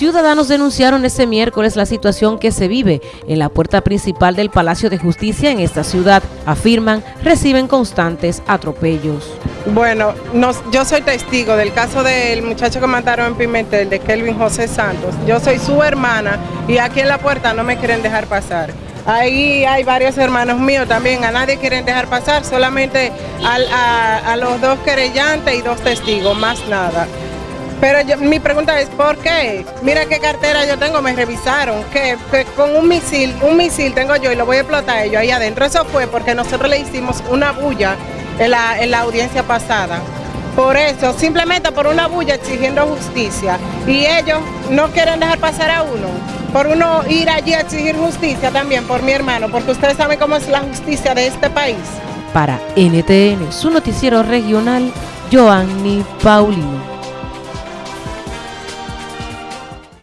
Ciudadanos denunciaron este miércoles la situación que se vive en la puerta principal del Palacio de Justicia en esta ciudad. Afirman, reciben constantes atropellos. Bueno, yo soy testigo del caso del muchacho que mataron en Pimentel, de Kelvin José Santos. Yo soy su hermana y aquí en la puerta no me quieren dejar pasar. Ahí hay varios hermanos míos también, a nadie quieren dejar pasar, solamente a los dos querellantes y dos testigos, más nada. Pero mi pregunta es, ¿por qué? Mira qué cartera yo tengo, me revisaron, que, con un misil, un misil tengo yo y lo voy a explotar ellos ahí adentro. Eso fue porque nosotros le hicimos una bulla en la, en la audiencia pasada. Por eso, simplemente por una bulla exigiendo justicia. Y ellos no quieren dejar pasar a uno. Por uno ir allí a exigir justicia también, por mi hermano, porque ustedes saben cómo es la justicia de este país. Para NTN, su noticiero regional, Joanny Paulino.